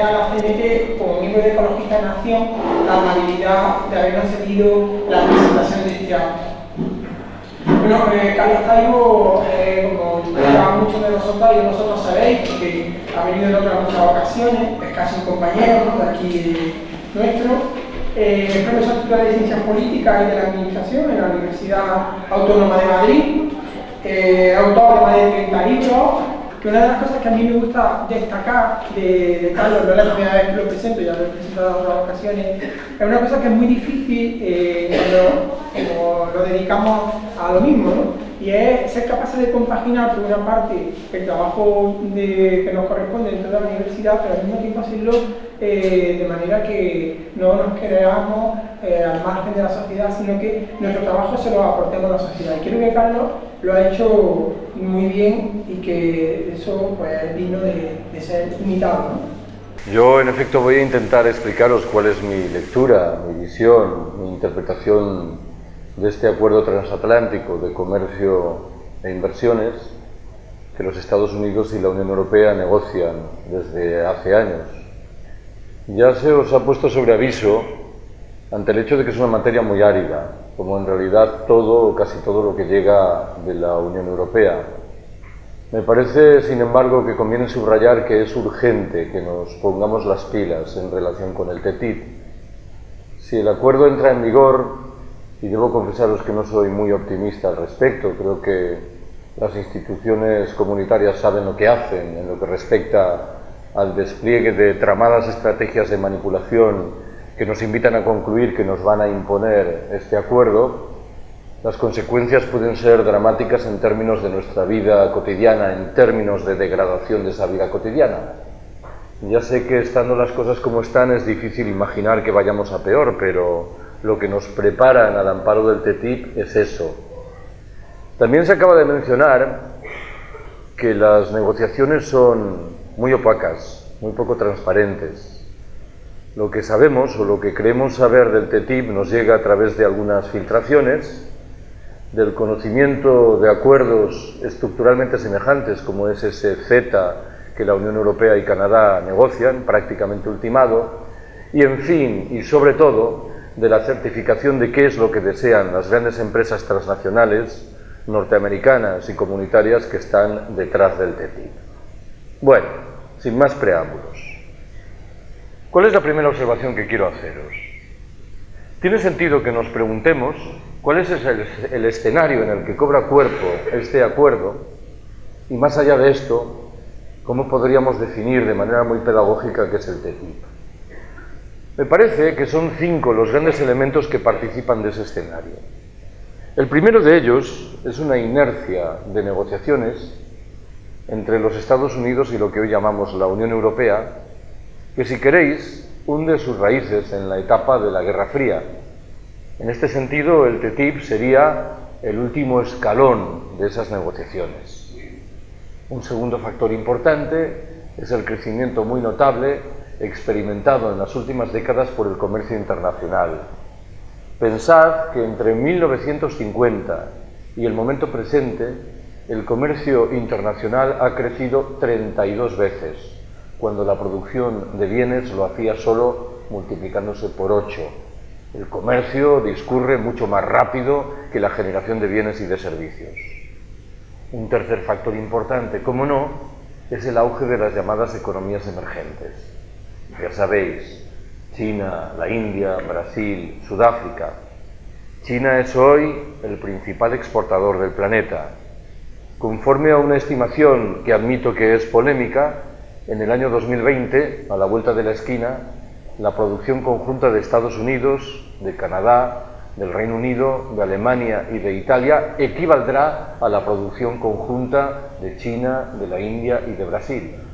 a la CNT, como miembro de Ecologistas en Acción, la amabilidad de habernos cedido la presentación de este acto. Bueno, eh, Carlos Taibo, eh, como ya muchos de vosotros y de vosotros sabéis, porque ha venido en otras muchas ocasiones, es casi un compañero de aquí nuestro, eh, es profesor titular de Ciencias Políticas y de la Administración en la Universidad Autónoma de Madrid, eh, autor de de 30 libros, que una de las cosas que a mí me gusta destacar de, de Carlos, no es la primera vez que lo presento, ya lo he presentado en otras ocasiones, es una cosa que es muy difícil eh, cuando, lo dedicamos a lo mismo. Y es ser capaces de compaginar por una parte el trabajo que nos corresponde dentro de la universidad, pero al mismo tiempo hacerlo eh, de manera que no nos creamos eh, al margen de la sociedad, sino que nuestro trabajo se lo aportemos a la sociedad. Y creo que Carlos lo ha hecho muy bien y que eso pues, es digno de, ser imitado. Yo, en efecto, voy a intentar explicaros cuál es mi lectura, mi visión, mi interpretación de este acuerdo transatlántico de comercio e inversiones que los Estados Unidos y la Unión Europea negocian desde hace años. Ya se os ha puesto sobre aviso ante el hecho de que es una materia muy árida, como en realidad todo o casi todo lo que llega de la Unión Europea. Me parece, sin embargo, que conviene subrayar que es urgente que nos pongamos las pilas en relación con el TTIP. Si el acuerdo entra en vigor, y debo confesaros que no soy muy optimista al respecto, creo que las instituciones comunitarias saben lo que hacen en lo que respecta al despliegue de tramadas estrategias de manipulación que nos invitan a concluir que nos van a imponer este acuerdo, las consecuencias pueden ser dramáticas en términos de nuestra vida cotidiana, en términos de degradación de esa vida cotidiana. Ya sé que estando las cosas como están es difícil imaginar que vayamos a peor, pero lo que nos preparan al amparo del TTIP es eso. También se acaba de mencionar que las negociaciones son muy opacas, muy poco transparentes. Lo que sabemos o lo que creemos saber del TTIP nos llega a través de algunas filtraciones, del conocimiento de acuerdos estructuralmente semejantes como es ese Z que la Unión Europea y Canadá negocian, prácticamente ultimado, y en fin, y sobre todo, de la certificación de qué es lo que desean las grandes empresas transnacionales norteamericanas y comunitarias que están detrás del TTIP. Bueno, sin más preámbulos. ¿Cuál es la primera observación que quiero haceros? Tiene sentido que nos preguntemos cuál es el, escenario en el que cobra cuerpo este acuerdo y más allá de esto, cómo podríamos definir de manera muy pedagógica qué es el TTIP. Me parece que son cinco los grandes elementos que participan de ese escenario. El primero de ellos es una inercia de negociaciones entre los Estados Unidos y lo que hoy llamamos la Unión Europea, que si queréis hunde sus raíces en la etapa de la Guerra Fría. En este sentido, el TTIP sería el último escalón de esas negociaciones. Un segundo factor importante es el crecimiento muy notable experimentado en las últimas décadas por el comercio internacional. Pensad que entre 1950 y el momento presente, el comercio internacional ha crecido 32 veces, cuando la producción de bienes lo hacía solo multiplicándose por 8. El comercio discurre mucho más rápido que la generación de bienes y de servicios. Un tercer factor importante, como no, es el auge de las llamadas economías emergentes ya sabéis, China, la India, Brasil, Sudáfrica. China es hoy el principal exportador del planeta. Conforme a una estimación que admito que es polémica, en el año 2020, a la vuelta de la esquina, la producción conjunta de Estados Unidos, de Canadá, del Reino Unido, de Alemania y de Italia equivaldrá a la producción conjunta de China, de la India y de Brasil.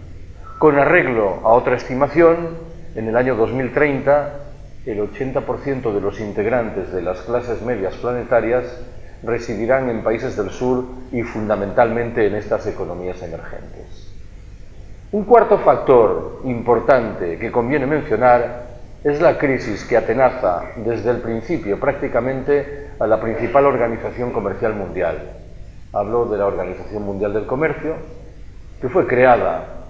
Con arreglo a otra estimación, en el año 2030, el 80% de los integrantes de las clases medias planetarias residirán en países del sur y fundamentalmente en estas economías emergentes. Un cuarto factor importante que conviene mencionar es la crisis que atenaza desde el principio prácticamente a la principal organización comercial mundial. Hablo de la Organización Mundial del Comercio, que fue creada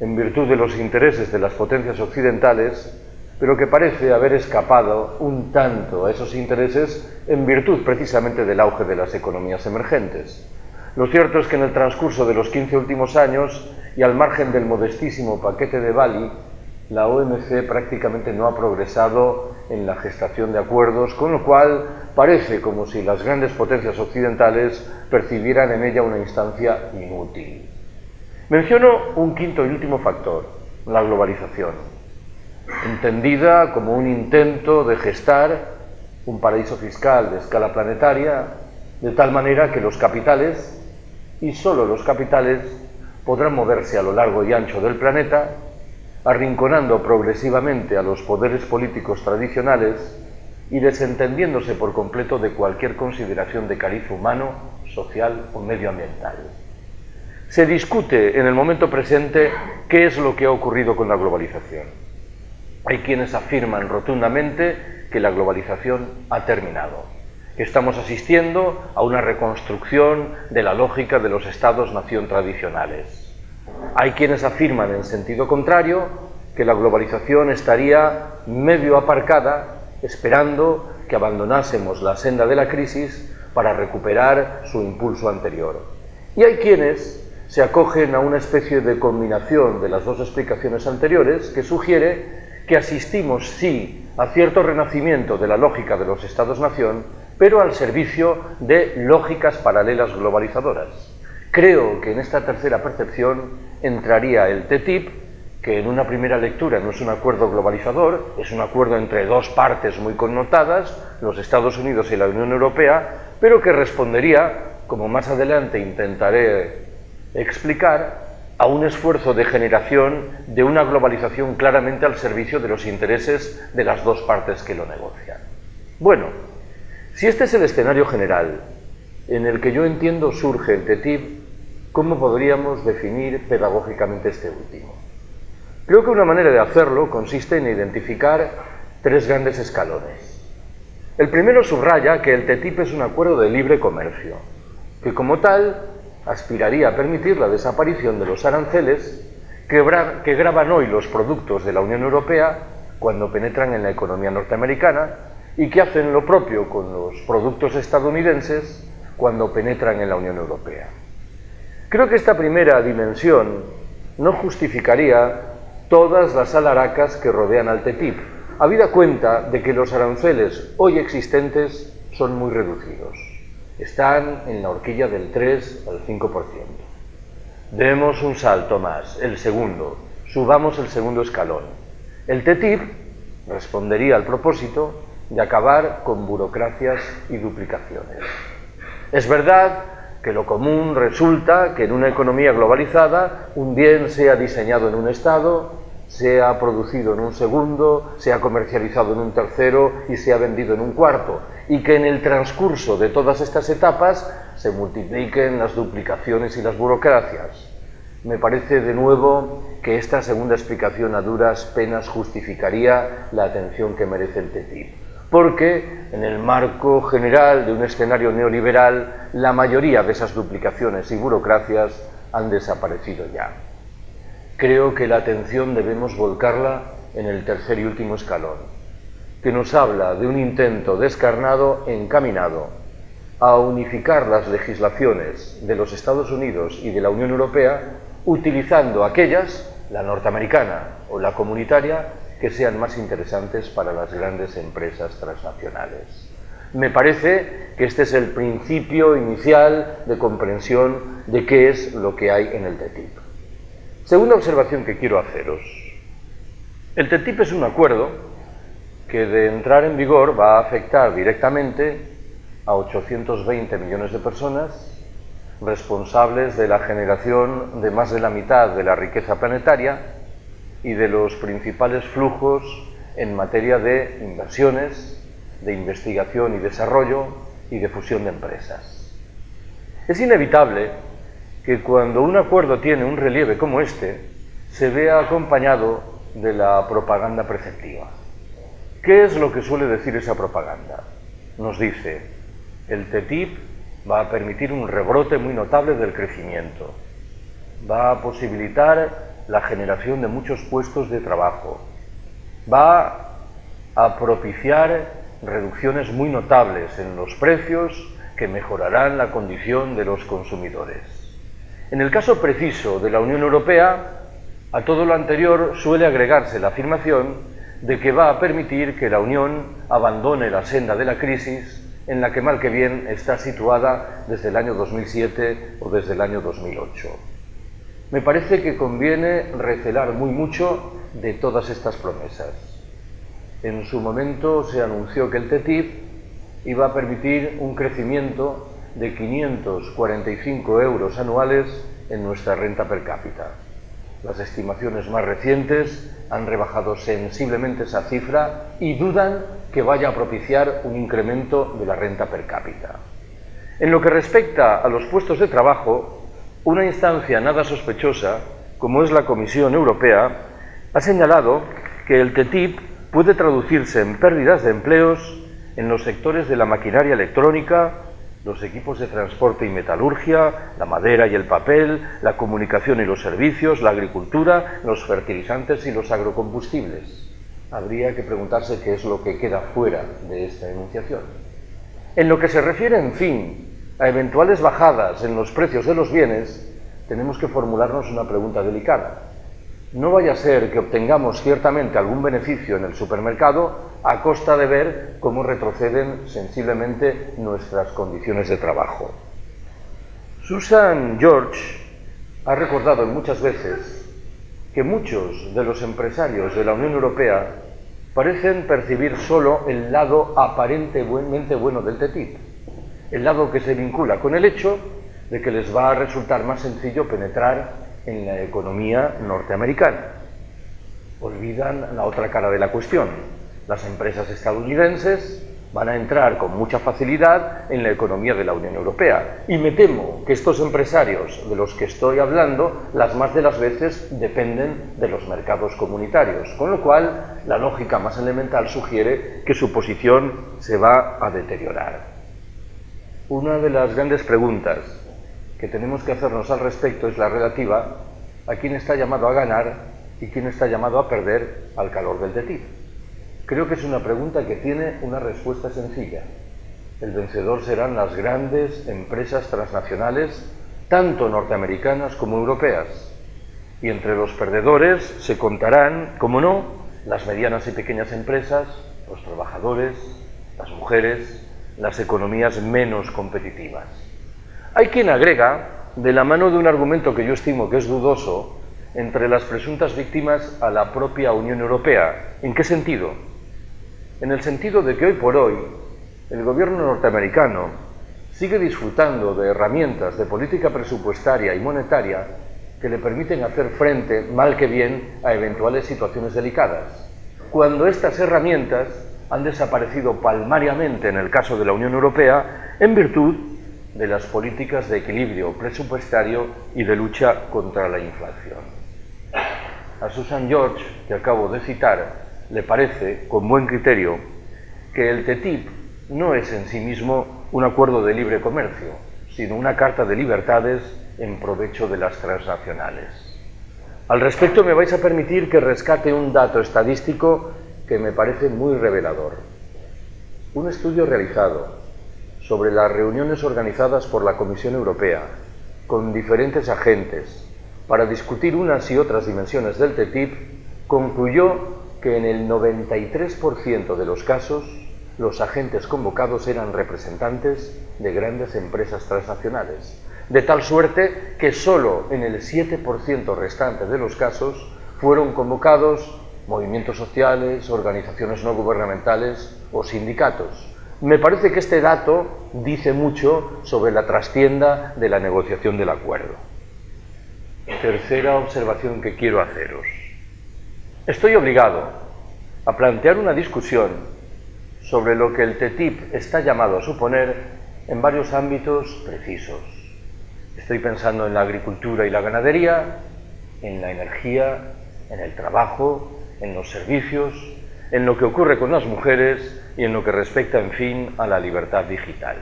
en virtud de los intereses de las potencias occidentales, pero que parece haber escapado un tanto a esos intereses en virtud precisamente del auge de las economías emergentes. Lo cierto es que en el transcurso de los 15 últimos años y al margen del modestísimo paquete de Bali, la OMC prácticamente no ha progresado en la gestación de acuerdos, con lo cual parece como si las grandes potencias occidentales percibieran en ella una instancia inútil. Menciono un quinto y último factor, la globalización, entendida como un intento de gestar un paraíso fiscal de escala planetaria, de tal manera que los capitales, y solo los capitales, podrán moverse a lo largo y ancho del planeta arrinconando progresivamente a los poderes políticos tradicionales y desentendiéndose por completo de cualquier consideración de cariz humano, social o medioambiental. Se discute en el momento presente qué es lo que ha ocurrido con la globalización. Hay quienes afirman rotundamente que la globalización ha terminado, estamos asistiendo a una reconstrucción de la lógica de los estados-nación tradicionales hay quienes afirman en sentido contrario que la globalización estaría medio aparcada esperando que abandonásemos la senda de la crisis para recuperar su impulso anterior. Y hay quienes se acogen a una especie de combinación de las dos explicaciones anteriores que sugiere que asistimos, sí, a cierto renacimiento de la lógica de los estados-nación, pero al servicio de lógicas paralelas globalizadoras. Creo que en esta tercera percepción entraría el TTIP, que en una primera lectura no es un acuerdo globalizador, es un acuerdo entre dos partes muy connotadas, los Estados Unidos y la Unión Europea, pero que respondería, como más adelante intentaré explicar, a un esfuerzo de generación de una globalización claramente al servicio de los intereses de las dos partes que lo negocian. Bueno, si este es el escenario general en el que yo entiendo surge el TTIP, ¿Cómo podríamos definir pedagógicamente este último? Creo que una manera de hacerlo consiste en identificar tres grandes escalones. El primero subraya que el TTIP es un acuerdo de libre comercio, que como tal aspiraría a permitir la desaparición de los aranceles que, graban hoy los productos de la Unión Europea cuando penetran en la economía norteamericana y que hacen lo propio con los productos estadounidenses cuando penetran en la Unión Europea. Creo que esta primera dimensión no justificaría todas las alaracas que rodean al TTIP, habida cuenta de que los aranceles hoy existentes son muy reducidos. Están en la horquilla del 3 al 5%. Demos un salto más, el segundo. Subamos el segundo escalón. El TTIP respondería al propósito de acabar con burocracias y duplicaciones. Es verdad que lo común resulta que en una economía globalizada un bien sea diseñado en un estado, sea producido en un segundo, sea comercializado en un tercero y sea vendido en un cuarto, y que en el transcurso de todas estas etapas se multipliquen las duplicaciones y las burocracias. Me parece de nuevo que esta segunda explicación a duras penas justificaría la atención que merece el TTIP porque en el marco general de un escenario neoliberal la mayoría de esas duplicaciones y burocracias han desaparecido ya. Creo que la atención debemos volcarla en el tercer y último escalón, que nos habla de un intento descarnado encaminado a unificar las legislaciones de los Estados Unidos y de la Unión Europea utilizando aquellas, la norteamericana o la comunitaria, que sean más interesantes para las grandes empresas transnacionales. Me parece que este es el principio inicial de comprensión de qué es lo que hay en el TTIP. Segunda observación que quiero haceros. El TTIP es un acuerdo que de entrar en vigor va a afectar directamente a 820 millones de personas responsables de la generación de más de la mitad de la riqueza planetaria y de los principales flujos en materia de inversiones, de investigación y desarrollo y de fusión de empresas. Es inevitable que cuando un acuerdo tiene un relieve como este, se vea acompañado de la propaganda preceptiva. ¿Qué es lo que suele decir esa propaganda? Nos dice, el TTIP va a permitir un rebrote muy notable del crecimiento, va a posibilitar la generación de muchos puestos de trabajo, va a propiciar reducciones muy notables en los precios que mejorarán la condición de los consumidores. En el caso preciso de la Unión Europea, a todo lo anterior suele agregarse la afirmación de que va a permitir que la Unión abandone la senda de la crisis en la que mal que bien está situada desde el año 2007 o desde el año 2008. Me parece que conviene recelar muy mucho de todas estas promesas. En su momento se anunció que el TTIP iba a permitir un crecimiento de 545 euros anuales en nuestra renta per cápita. Las estimaciones más recientes han rebajado sensiblemente esa cifra y dudan que vaya a propiciar un incremento de la renta per cápita. En lo que respecta a los puestos de trabajo, una instancia nada sospechosa, como es la Comisión Europea, ha señalado que el TTIP puede traducirse en pérdidas de empleos en los sectores de la maquinaria electrónica, los equipos de transporte y metalurgia, la madera y el papel, la comunicación y los servicios, la agricultura, los fertilizantes y los agrocombustibles. Habría que preguntarse qué es lo que queda fuera de esta enunciación. En lo que se refiere, en fin, a eventuales bajadas en los precios de los bienes, tenemos que formularnos una pregunta delicada. No vaya a ser que obtengamos ciertamente algún beneficio en el supermercado a costa de ver cómo retroceden sensiblemente nuestras condiciones de trabajo. Susan George ha recordado muchas veces que muchos de los empresarios de la Unión Europea parecen percibir solo el lado aparentemente bueno del TTIP, el lado que se vincula con el hecho de que les va a resultar más sencillo penetrar en la economía norteamericana. Olvidan la otra cara de la cuestión. Las empresas estadounidenses van a entrar con mucha facilidad en la economía de la Unión Europea. Y me temo que estos empresarios de los que estoy hablando, las más de las veces dependen de los mercados comunitarios, con lo cual la lógica más elemental sugiere que su posición se va a deteriorar. Una de las grandes preguntas que tenemos que hacernos al respecto es la relativa a quién está llamado a ganar y quién está llamado a perder al calor del TTIP. Creo que es una pregunta que tiene una respuesta sencilla. El vencedor serán las grandes empresas transnacionales, tanto norteamericanas como europeas. Y entre los perdedores se contarán, como no, las medianas y pequeñas empresas, los trabajadores, las mujeres, las economías menos competitivas. Hay quien agrega, de la mano de un argumento que yo estimo que es dudoso, entre las presuntas víctimas a la propia Unión Europea. ¿En qué sentido? En el sentido de que hoy por hoy el gobierno norteamericano sigue disfrutando de herramientas de política presupuestaria y monetaria que le permiten hacer frente, mal que bien, a eventuales situaciones delicadas. Cuando estas herramientas han desaparecido palmariamente en el caso de la Unión Europea en virtud de las políticas de equilibrio presupuestario y de lucha contra la inflación. A Susan George, que acabo de citar, le parece, con buen criterio, que el TTIP no es en sí mismo un acuerdo de libre comercio, sino una carta de libertades en provecho de las transnacionales. Al respecto me vais a permitir que rescate un dato estadístico que me parece muy revelador. Un estudio realizado sobre las reuniones organizadas por la Comisión Europea con diferentes agentes para discutir unas y otras dimensiones del TTIP, concluyó que en el 93% de los casos los agentes convocados eran representantes de grandes empresas transnacionales, de tal suerte que solo en el 7% restante de los casos fueron convocados movimientos sociales, organizaciones no gubernamentales o sindicatos, me parece que este dato dice mucho sobre la trastienda de la negociación del acuerdo. Tercera observación que quiero haceros. Estoy obligado a plantear una discusión sobre lo que el TTIP está llamado a suponer en varios ámbitos precisos. Estoy pensando en la agricultura y la ganadería, en la energía, en el trabajo, en los servicios, en lo que ocurre con las mujeres y en lo que respecta, en fin, a la libertad digital.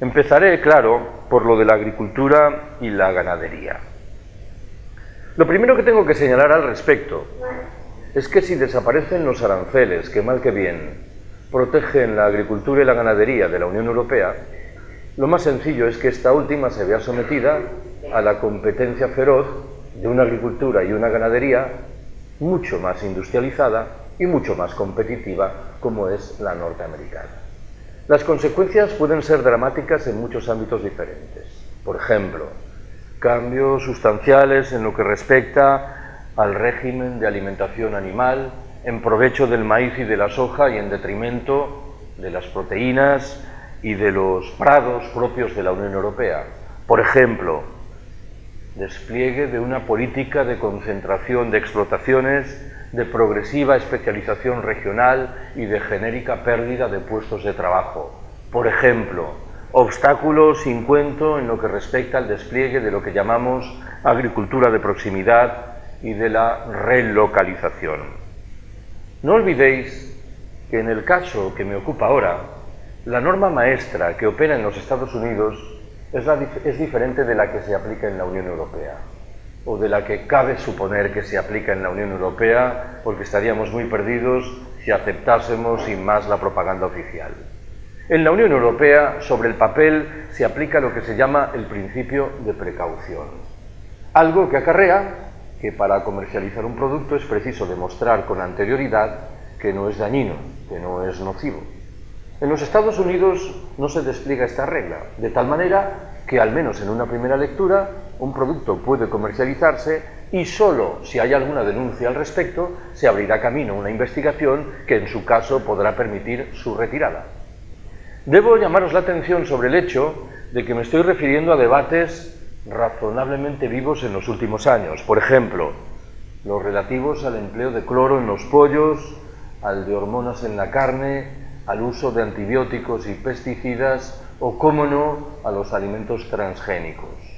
Empezaré, claro, por lo de la agricultura y la ganadería. Lo primero que tengo que señalar al respecto es que si desaparecen los aranceles, que mal que bien protegen la agricultura y la ganadería de la Unión Europea, lo más sencillo es que esta última se vea sometida a la competencia feroz de una agricultura y una ganadería mucho más industrializada y mucho más competitiva como es la norteamericana. Las consecuencias pueden ser dramáticas en muchos ámbitos diferentes. Por ejemplo, cambios sustanciales en lo que respecta al régimen de alimentación animal en provecho del maíz y de la soja y en detrimento de las proteínas y de los prados propios de la Unión Europea. Por ejemplo, despliegue de una política de concentración de explotaciones, de progresiva especialización regional y de genérica pérdida de puestos de trabajo. Por ejemplo, obstáculos sin cuento en lo que respecta al despliegue de lo que llamamos agricultura de proximidad y de la relocalización. No olvidéis que en el caso que me ocupa ahora, la norma maestra que opera en los Estados Unidos es, diferente de la que se aplica en la Unión Europea, o de la que cabe suponer que se aplica en la Unión Europea, porque estaríamos muy perdidos si aceptásemos sin más la propaganda oficial. En la Unión Europea, sobre el papel, se aplica lo que se llama el principio de precaución, algo que acarrea que para comercializar un producto es preciso demostrar con anterioridad que no es dañino, que no es nocivo. En los Estados Unidos no se despliega esta regla, de tal manera que al menos en una primera lectura un producto puede comercializarse y solo si hay alguna denuncia al respecto se abrirá camino a una investigación que en su caso podrá permitir su retirada. Debo llamaros la atención sobre el hecho de que me estoy refiriendo a debates razonablemente vivos en los últimos años. Por ejemplo, los relativos al empleo de cloro en los pollos, al de hormonas en la carne, al uso de antibióticos y pesticidas o, cómo no, a los alimentos transgénicos.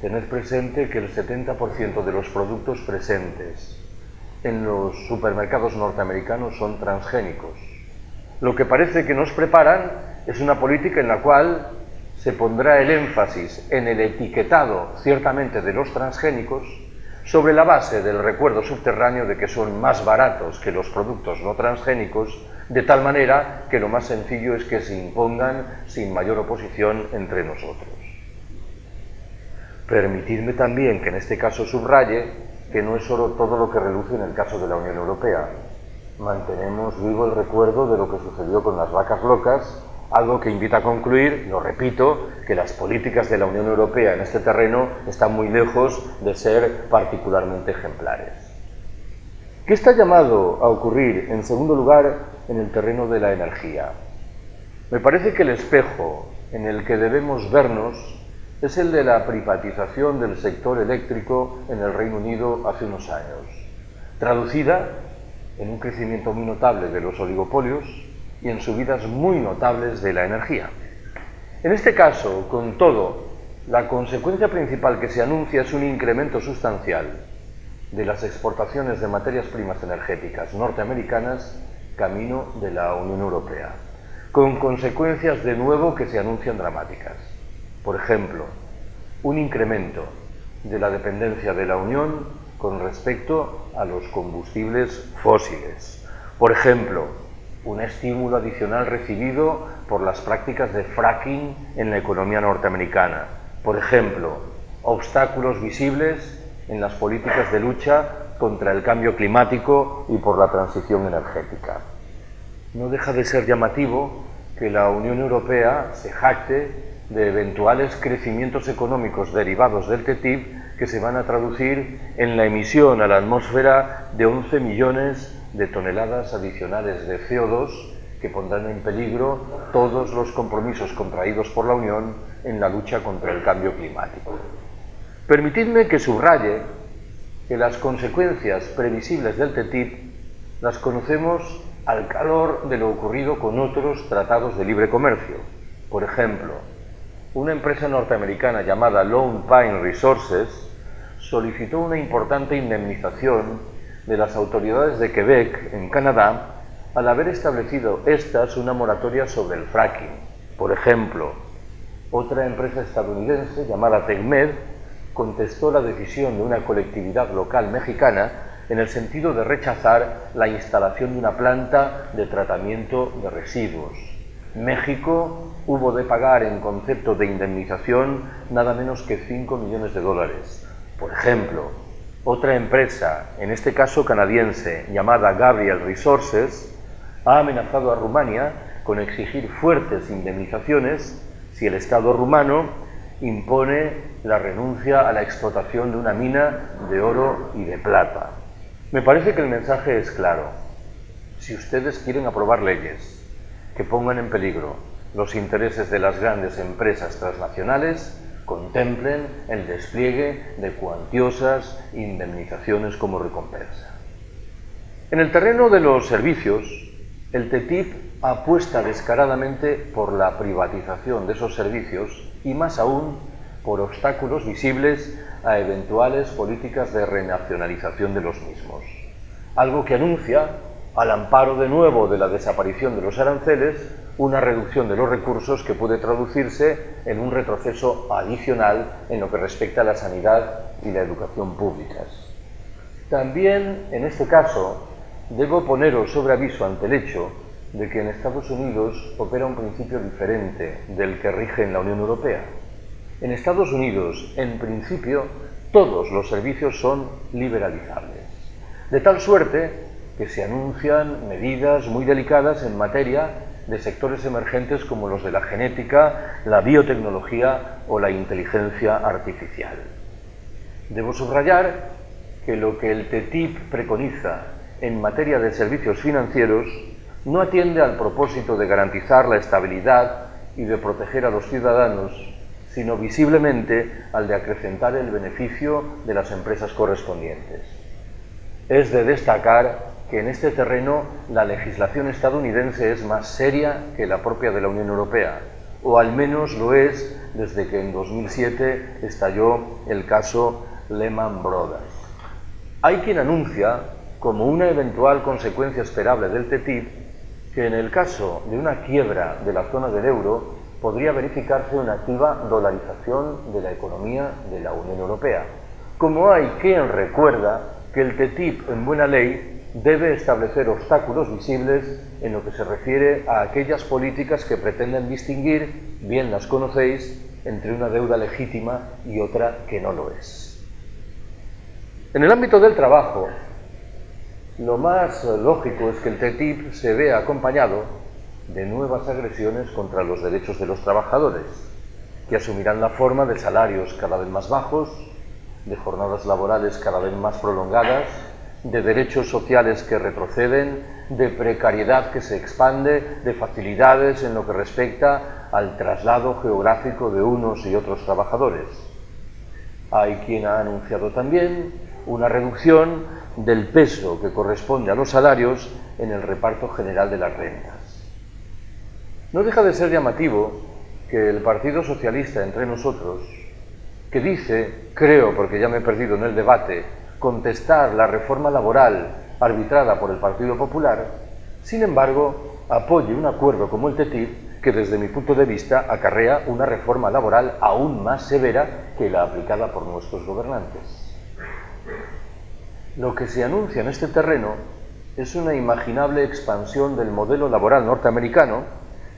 Tened presente que el 70% de los productos presentes en los supermercados norteamericanos son transgénicos. Lo que parece que nos preparan es una política en la cual se pondrá el énfasis en el etiquetado, ciertamente, de los transgénicos, sobre la base del recuerdo subterráneo de que son más baratos que los productos no transgénicos, de tal manera que lo más sencillo es que se impongan sin mayor oposición entre nosotros. Permitidme también que en este caso subraye que no es solo todo lo que reluce en el caso de la Unión Europea. Mantenemos vivo el recuerdo de lo que sucedió con las vacas locas algo que invita a concluir, lo repito, que las políticas de la Unión Europea en este terreno están muy lejos de ser particularmente ejemplares. ¿Qué está llamado a ocurrir, en segundo lugar, en el terreno de la energía? Me parece que el espejo en el que debemos vernos es el de la privatización del sector eléctrico en el Reino Unido hace unos años, traducida en un crecimiento muy notable de los oligopolios, y en subidas muy notables de la energía. En este caso, con todo, la consecuencia principal que se anuncia es un incremento sustancial de las exportaciones de materias primas energéticas norteamericanas camino de la Unión Europea, con consecuencias de nuevo que se anuncian dramáticas. Por ejemplo, un incremento de la dependencia de la Unión con respecto a los combustibles fósiles. Por ejemplo, un estímulo adicional recibido por las prácticas de fracking en la economía norteamericana. Por ejemplo, obstáculos visibles en las políticas de lucha contra el cambio climático y por la transición energética. No deja de ser llamativo que la Unión Europea se jacte de eventuales crecimientos económicos derivados del TTIP que se van a traducir en la emisión a la atmósfera de 11 millones de toneladas adicionales de CO2 que pondrán en peligro todos los compromisos contraídos por la Unión en la lucha contra el cambio climático. Permitidme que subraye que las consecuencias previsibles del TTIP las conocemos al calor de lo ocurrido con otros tratados de libre comercio. Por ejemplo, una empresa norteamericana llamada Lone Pine Resources solicitó una importante indemnización de las autoridades de Quebec, en Canadá, al haber establecido estas una moratoria sobre el fracking. Por ejemplo, otra empresa estadounidense llamada TechMed contestó la decisión de una colectividad local mexicana en el sentido de rechazar la instalación de una planta de tratamiento de residuos. México hubo de pagar en concepto de indemnización nada menos que 5 millones de dólares. Por ejemplo, otra empresa, en este caso canadiense, llamada Gabriel Resources, ha amenazado a Rumania con exigir fuertes indemnizaciones si el Estado rumano impone la renuncia a la explotación de una mina de oro y de plata. Me parece que el mensaje es claro. Si ustedes quieren aprobar leyes que pongan en peligro los intereses de las grandes empresas transnacionales, contemplen el despliegue de cuantiosas indemnizaciones como recompensa. En el terreno de los servicios, el TTIP apuesta descaradamente por la privatización de esos servicios y más aún por obstáculos visibles a eventuales políticas de renacionalización de los mismos. Algo que anuncia, al amparo de nuevo de la desaparición de los aranceles, una reducción de los recursos que puede traducirse en un retroceso adicional en lo que respecta a la sanidad y la educación públicas. También, en este caso, debo poneros sobre aviso ante el hecho de que en Estados Unidos opera un principio diferente del que rige en la Unión Europea. En Estados Unidos, en principio, todos los servicios son liberalizables, de tal suerte que se anuncian medidas muy delicadas en materia de sectores emergentes como los de la genética, la biotecnología o la inteligencia artificial. Debo subrayar que lo que el TTIP preconiza en materia de servicios financieros no atiende al propósito de garantizar la estabilidad y de proteger a los ciudadanos, sino visiblemente al de acrecentar el beneficio de las empresas correspondientes. Es de destacar que en este terreno la legislación estadounidense es más seria que la propia de la Unión Europea, o al menos lo es desde que en 2007 estalló el caso Lehman Brothers. Hay quien anuncia, como una eventual consecuencia esperable del TTIP, que en el caso de una quiebra de la zona del euro podría verificarse una activa dolarización de la economía de la Unión Europea. Como hay quien recuerda que el TTIP en buena ley debe establecer obstáculos visibles en lo que se refiere a aquellas políticas que pretenden distinguir, bien las conocéis, entre una deuda legítima y otra que no lo es. En el ámbito del trabajo, lo más lógico es que el TTIP se vea acompañado de nuevas agresiones contra los derechos de los trabajadores, que asumirán la forma de salarios cada vez más bajos, de jornadas laborales cada vez más prolongadas, de derechos sociales que retroceden, de precariedad que se expande, de facilidades en lo que respecta al traslado geográfico de unos y otros trabajadores. Hay quien ha anunciado también una reducción del peso que corresponde a los salarios en el reparto general de las rentas. No deja de ser llamativo que el Partido Socialista entre nosotros, que dice, creo porque ya me he perdido en el debate, contestar la reforma laboral arbitrada por el Partido Popular, sin embargo, apoye un acuerdo como el TTIP que desde mi punto de vista acarrea una reforma laboral aún más severa que la aplicada por nuestros gobernantes. Lo que se anuncia en este terreno es una imaginable expansión del modelo laboral norteamericano,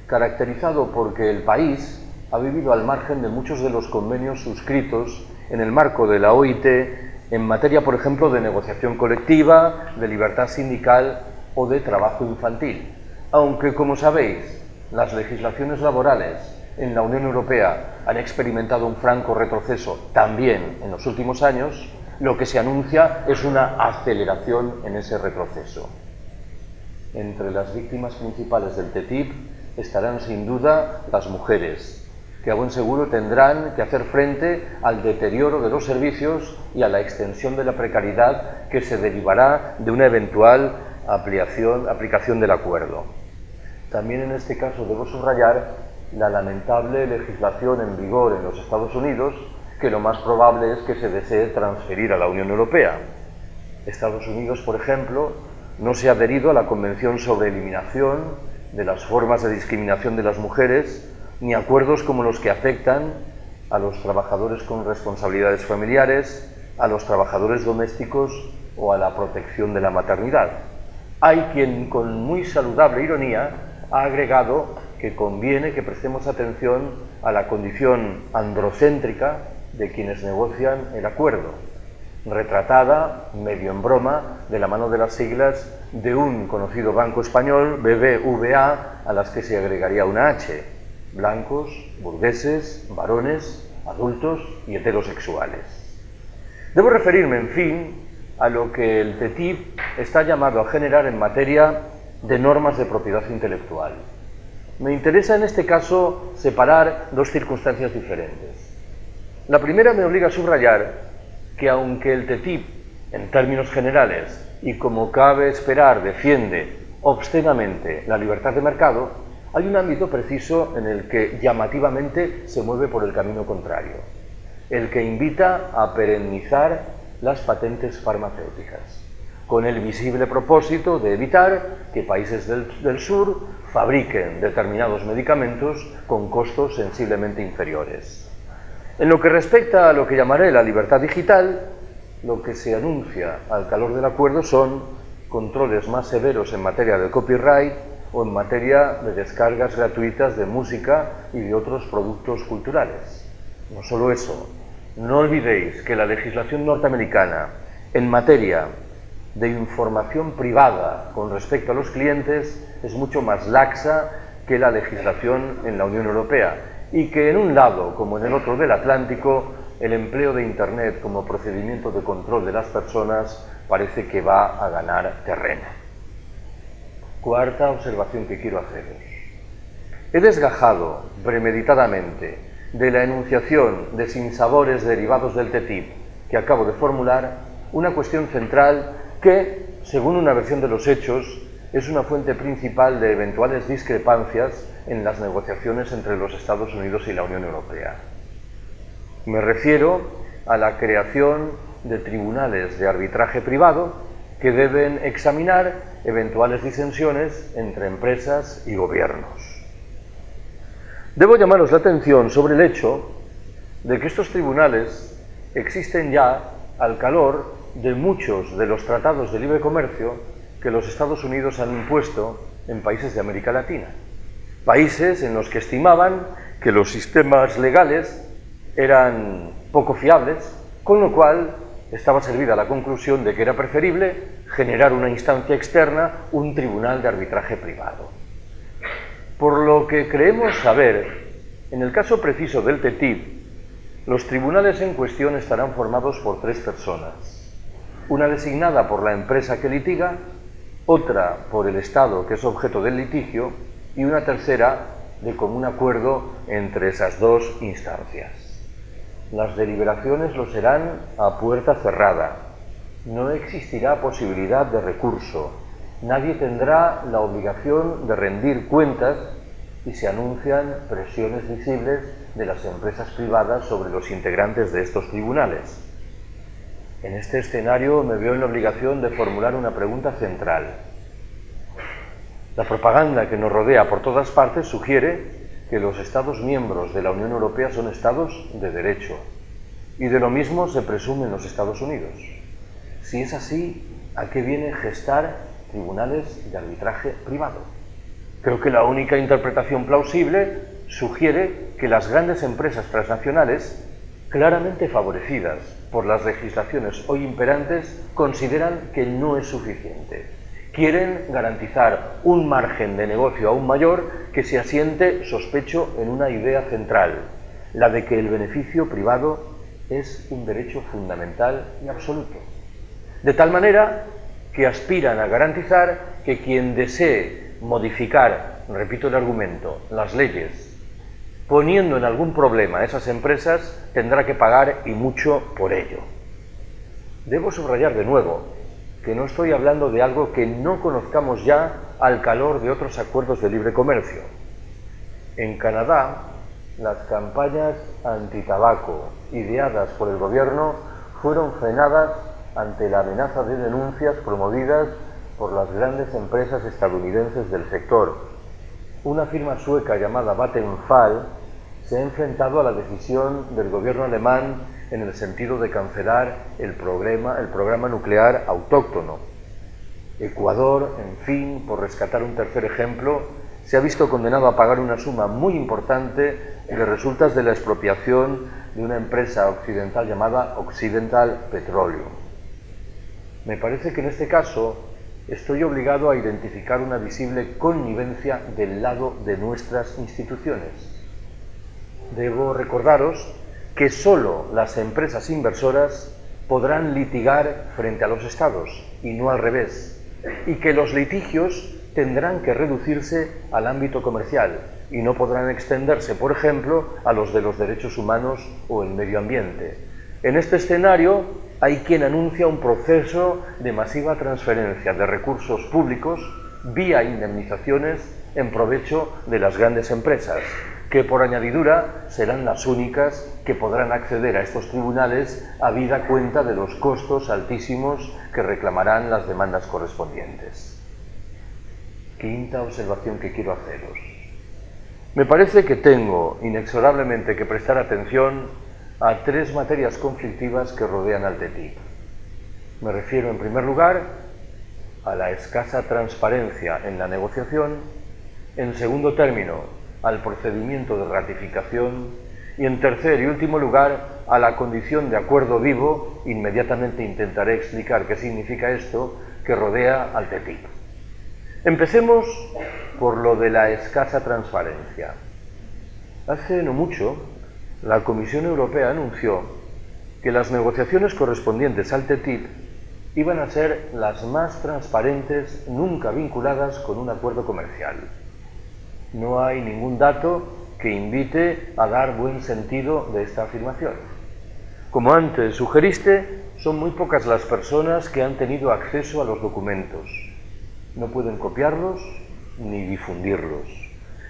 caracterizado porque el país ha vivido al margen de muchos de los convenios suscritos en el marco de la OIT en materia, por ejemplo, de negociación colectiva, de libertad sindical o de trabajo infantil. Aunque, como sabéis, las legislaciones laborales en la Unión Europea han experimentado un franco retroceso también en los últimos años, lo que se anuncia es una aceleración en ese retroceso. Entre las víctimas principales del TTIP estarán sin duda las mujeres, que a buen seguro tendrán que hacer frente al deterioro de los servicios y a la extensión de la precariedad que se derivará de una eventual aplicación, aplicación del acuerdo. También en este caso debo subrayar la lamentable legislación en vigor en los Estados Unidos, que lo más probable es que se desee transferir a la Unión Europea. Estados Unidos, por ejemplo, no se ha adherido a la Convención sobre Eliminación de las Formas de Discriminación de las Mujeres ni acuerdos como los que afectan a los trabajadores con responsabilidades familiares, a los trabajadores domésticos o a la protección de la maternidad. Hay quien con muy saludable ironía ha agregado que conviene que prestemos atención a la condición androcéntrica de quienes negocian el acuerdo, retratada, medio en broma, de la mano de las siglas de un conocido banco español, BBVA, a las que se agregaría una H, blancos, burgueses, varones, adultos y heterosexuales. Debo referirme, en fin, a lo que el TTIP está llamado a generar en materia de normas de propiedad intelectual. Me interesa en este caso separar dos circunstancias diferentes. La primera me obliga a subrayar que aunque el TTIP, en términos generales, y como cabe esperar, defiende obscenamente la libertad de mercado, hay un ámbito preciso en el que llamativamente se mueve por el camino contrario, el que invita a perennizar las patentes farmacéuticas, con el visible propósito de evitar que países del, del sur fabriquen determinados medicamentos con costos sensiblemente inferiores. En lo que respecta a lo que llamaré la libertad digital, lo que se anuncia al calor del acuerdo son controles más severos en materia de copyright o en materia de descargas gratuitas de música y de otros productos culturales. No solo eso, no olvidéis que la legislación norteamericana en materia de información privada con respecto a los clientes es mucho más laxa que la legislación en la Unión Europea y que en un lado como en el otro del Atlántico el empleo de Internet como procedimiento de control de las personas parece que va a ganar terreno. Cuarta observación que quiero haceros. He desgajado premeditadamente de la enunciación de sinsabores derivados del TTIP que acabo de formular una cuestión central que, según una versión de los hechos, es una fuente principal de eventuales discrepancias en las negociaciones entre los Estados Unidos y la Unión Europea. Me refiero a la creación de tribunales de arbitraje privado que deben examinar eventuales disensiones entre empresas y gobiernos. Debo llamaros la atención sobre el hecho de que estos tribunales existen ya al calor de muchos de los tratados de libre comercio que los Estados Unidos han impuesto en países de América Latina países en los que estimaban que los sistemas legales eran poco fiables, con lo cual estaba servida la conclusión de que era preferible generar una instancia externa, un tribunal de arbitraje privado. Por lo que creemos saber, en el caso preciso del TTIP, los tribunales en cuestión estarán formados por tres personas. Una designada por la empresa que litiga, otra por el Estado que es objeto del litigio y una tercera de común acuerdo entre esas dos instancias. Las deliberaciones lo serán a puerta cerrada. No existirá posibilidad de recurso. Nadie tendrá la obligación de rendir cuentas y se anuncian presiones visibles de las empresas privadas sobre los integrantes de estos tribunales. En este escenario me veo en la obligación de formular una pregunta central. La propaganda que nos rodea por todas partes sugiere que los Estados miembros de la Unión Europea son Estados de derecho y de lo mismo se presume en los Estados Unidos. Si es así, ¿a qué viene gestar tribunales de arbitraje privado? Creo que la única interpretación plausible sugiere que las grandes empresas transnacionales, claramente favorecidas por las legislaciones hoy imperantes, consideran que no es suficiente quieren garantizar un margen de negocio aún mayor que se asiente, sospecho, en una idea central, la de que el beneficio privado es un derecho fundamental y absoluto. De tal manera que aspiran a garantizar que quien desee modificar, repito el argumento, las leyes, poniendo en algún problema a esas empresas, tendrá que pagar y mucho por ello. Debo subrayar de nuevo que no estoy hablando de algo que no conozcamos ya al calor de otros acuerdos de libre comercio. En Canadá, las campañas antitabaco ideadas por el gobierno fueron frenadas ante la amenaza de denuncias promovidas por las grandes empresas estadounidenses del sector. Una firma sueca llamada Vattenfall se ha enfrentado a la decisión del gobierno alemán en el sentido de cancelar el programa, el programa nuclear autóctono. Ecuador, en fin, por rescatar un tercer ejemplo, se ha visto condenado a pagar una suma muy importante de resultas de la expropiación de una empresa occidental llamada Occidental Petroleum. Me parece que en este caso estoy obligado a identificar una visible connivencia del lado de nuestras instituciones. Debo recordaros que sólo las empresas inversoras podrán litigar frente a los estados y no al revés, y que los litigios tendrán que reducirse al ámbito comercial y no podrán extenderse, por ejemplo, a los de los derechos humanos o el medio ambiente. En este escenario, hay quien anuncia un proceso de masiva transferencia de recursos públicos vía indemnizaciones en provecho de las grandes empresas, que por añadidura serán las únicas que podrán acceder a estos tribunales a vida cuenta de los costos altísimos que reclamarán las demandas correspondientes. Quinta observación que quiero haceros. Me parece que tengo inexorablemente que prestar atención a tres materias conflictivas que rodean al TTIP. Me refiero, en primer lugar, a la escasa transparencia en la negociación, en segundo término, al procedimiento de ratificación y, en tercer y último lugar, a la condición de acuerdo vivo, inmediatamente intentaré explicar qué significa esto, que rodea al TTIP. Empecemos por lo de la escasa transparencia. Hace no mucho, la Comisión Europea anunció que las negociaciones correspondientes al TTIP iban a ser las más transparentes nunca vinculadas con un acuerdo comercial. No hay ningún dato que invite a dar buen sentido de esta afirmación. Como antes sugeriste, son muy pocas las personas que han tenido acceso a los documentos. No pueden copiarlos ni difundirlos.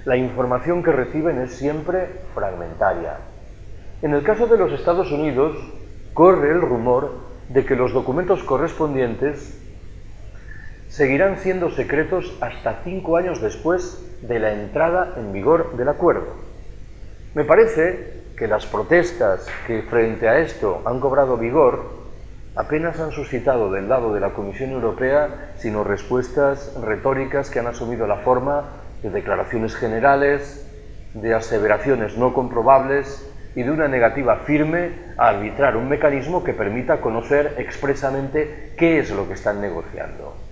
La información que reciben es siempre fragmentaria. En el caso de los Estados Unidos, corre el rumor de que los documentos correspondientes seguirán siendo secretos hasta cinco años después de la entrada en vigor del acuerdo. Me parece que las protestas que frente a esto han cobrado vigor apenas han suscitado del lado de la Comisión Europea sino respuestas retóricas que han asumido la forma de declaraciones generales, de aseveraciones no comprobables y de una negativa firme a arbitrar un mecanismo que permita conocer expresamente qué es lo que están negociando.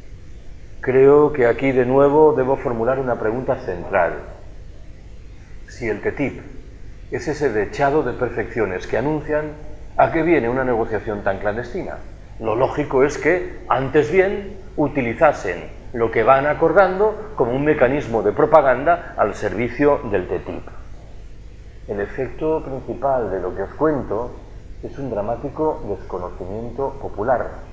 Creo que aquí de nuevo debo formular una pregunta central. Si el TTIP es ese dechado de perfecciones que anuncian, ¿a qué viene una negociación tan clandestina? Lo lógico es que, antes bien, utilizasen lo que van acordando como un mecanismo de propaganda al servicio del TTIP. El efecto principal de lo que os cuento es un dramático desconocimiento popular,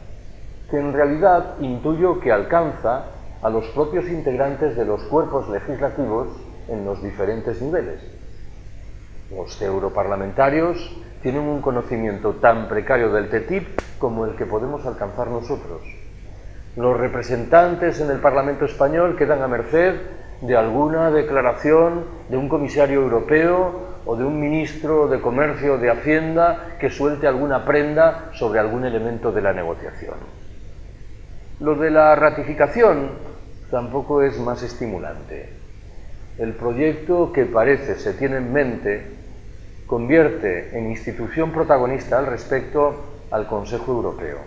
que en realidad intuyo que alcanza a los propios integrantes de los cuerpos legislativos en los diferentes niveles. Los europarlamentarios tienen un conocimiento tan precario del TTIP como el que podemos alcanzar nosotros. Los representantes en el Parlamento español quedan a merced de alguna declaración de un comisario europeo o de un ministro de Comercio o de Hacienda que suelte alguna prenda sobre algún elemento de la negociación. Lo de la ratificación tampoco es más estimulante. El proyecto que parece se tiene en mente convierte en institución protagonista al respecto al Consejo Europeo,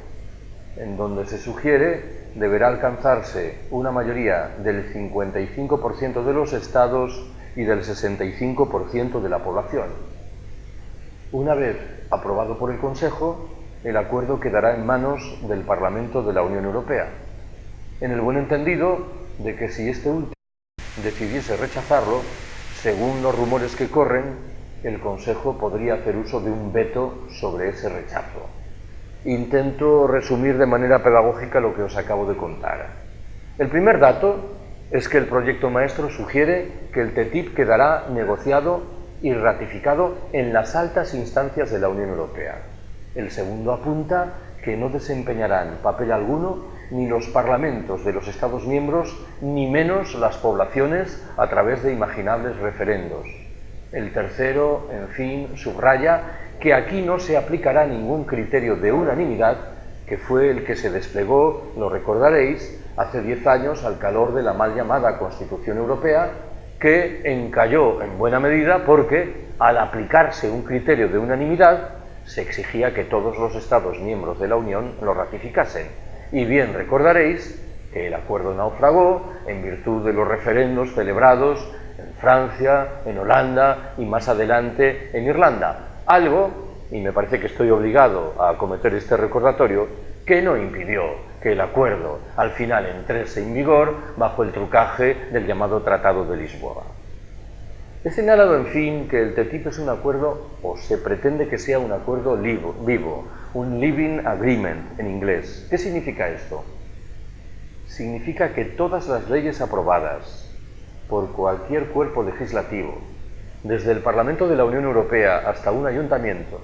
en donde se sugiere deberá alcanzarse una mayoría del 55% de los estados y del 65% de la población. Una vez aprobado por el Consejo, el acuerdo quedará en manos del Parlamento de la Unión Europea, en el buen entendido de que si este último decidiese rechazarlo, según los rumores que corren, el Consejo podría hacer uso de un veto sobre ese rechazo. Intento resumir de manera pedagógica lo que os acabo de contar. El primer dato es que el proyecto maestro sugiere que el TTIP quedará negociado y ratificado en las altas instancias de la Unión Europea. El segundo apunta que no desempeñarán papel alguno ni los parlamentos de los Estados miembros, ni menos las poblaciones a través de imaginables referendos. El tercero, en fin, subraya que aquí no se aplicará ningún criterio de unanimidad, que fue el que se desplegó, lo recordaréis, hace diez años al calor de la mal llamada Constitución Europea, que encalló en buena medida porque al aplicarse un criterio de unanimidad se exigía que todos los Estados miembros de la Unión lo ratificasen. Y bien recordaréis que el acuerdo naufragó en virtud de los referendos celebrados en Francia, en Holanda y más adelante en Irlanda. Algo, y me parece que estoy obligado a cometer este recordatorio, que no impidió que el acuerdo al final entrase en vigor bajo el trucaje del llamado Tratado de Lisboa. He señalado, en fin, que el TTIP es un acuerdo, o se pretende que sea un acuerdo vivo, un living agreement en inglés. ¿Qué significa esto? Significa que todas las leyes aprobadas por cualquier cuerpo legislativo, desde el Parlamento de la Unión Europea hasta un ayuntamiento,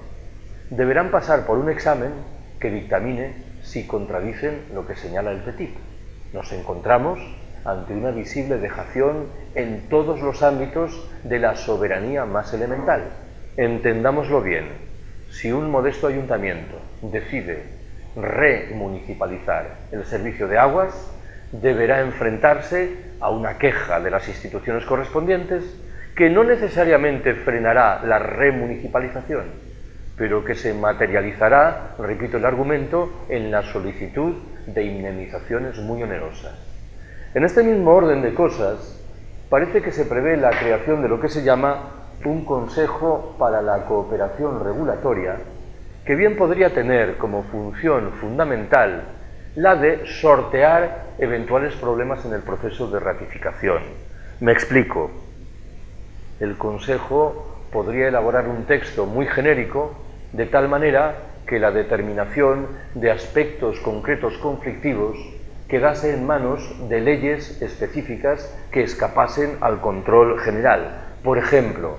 deberán pasar por un examen que dictamine si contradicen lo que señala el TTIP. Nos encontramos ante una visible dejación en todos los ámbitos de la soberanía más elemental. Entendámoslo bien, si un modesto ayuntamiento decide remunicipalizar el servicio de aguas, deberá enfrentarse a una queja de las instituciones correspondientes que no necesariamente frenará la remunicipalización, pero que se materializará, repito el argumento, en la solicitud de indemnizaciones muy onerosas. En este mismo orden de cosas, parece que se prevé la creación de lo que se llama un Consejo para la Cooperación Regulatoria, que bien podría tener como función fundamental la de sortear eventuales problemas en el proceso de ratificación. Me explico. El Consejo podría elaborar un texto muy genérico de tal manera que la determinación de aspectos concretos conflictivos quedase en manos de leyes específicas que escapasen al control general. Por ejemplo,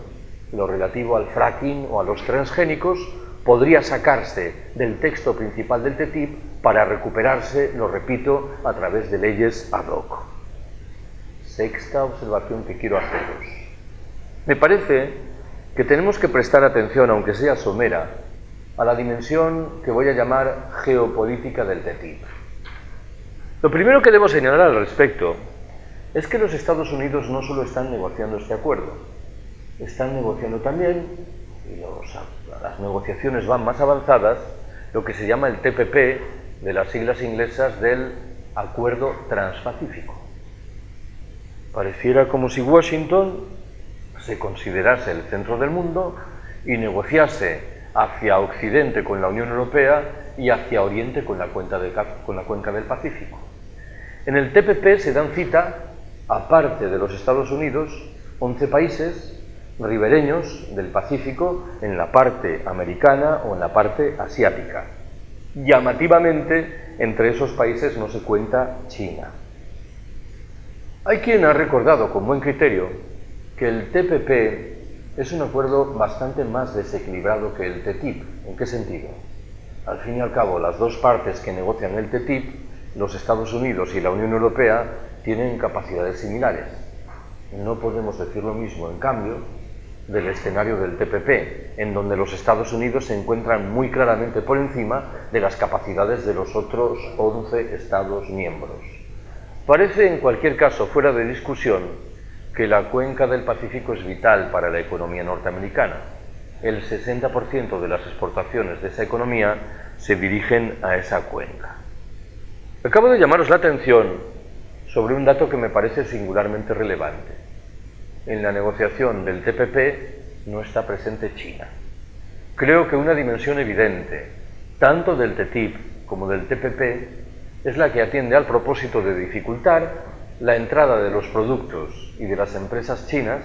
lo relativo al fracking o a los transgénicos podría sacarse del texto principal del TTIP para recuperarse, lo repito, a través de leyes ad hoc. Sexta observación que quiero haceros. Me parece que tenemos que prestar atención, aunque sea somera, a la dimensión que voy a llamar geopolítica del TTIP. Lo primero que debo señalar al respecto es que los Estados Unidos no solo están negociando este acuerdo, están negociando también, y las negociaciones van más avanzadas, lo que se llama el TPP, de las siglas inglesas del Acuerdo Transpacífico. Pareciera como si Washington se considerase el centro del mundo y negociase hacia Occidente con la Unión Europea y hacia Oriente con la, cuenca del Pacífico. En el TPP se dan cita, aparte de los Estados Unidos, 11 países ribereños del Pacífico en la parte americana o en la parte asiática. Llamativamente, entre esos países no se cuenta China. Hay quien ha recordado con buen criterio que el TPP es un acuerdo bastante más desequilibrado que el TTIP. ¿En qué sentido? Al fin y al cabo, las dos partes que negocian el TTIP, los Estados Unidos y la Unión Europea, tienen capacidades similares. No podemos decir lo mismo, en cambio, del escenario del TPP, en donde los Estados Unidos se encuentran muy claramente por encima de las capacidades de los otros 11 Estados miembros. Parece, en cualquier caso, fuera de discusión, que la cuenca del Pacífico es vital para la economía norteamericana. El 60% de las exportaciones de esa economía se dirigen a esa cuenca. Acabo de llamaros la atención sobre un dato que me parece singularmente relevante. En la negociación del TPP no está presente China. Creo que una dimensión evidente, tanto del TTIP como del TPP, es la que atiende al propósito de dificultar la entrada de los productos y de las empresas chinas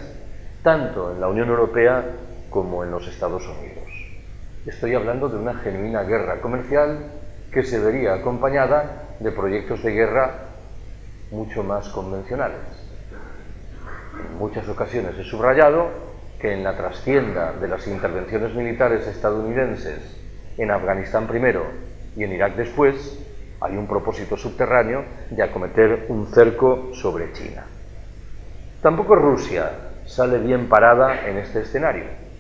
tanto en la Unión Europea como en los Estados Unidos. Estoy hablando de una genuina guerra comercial que se vería acompañada de proyectos de guerra mucho más convencionales. En muchas ocasiones he subrayado que en la trastienda de las intervenciones militares estadounidenses en Afganistán primero y en Irak después, hay un propósito subterráneo de acometer un cerco sobre China. Tampoco Rusia sale bien parada en este escenario.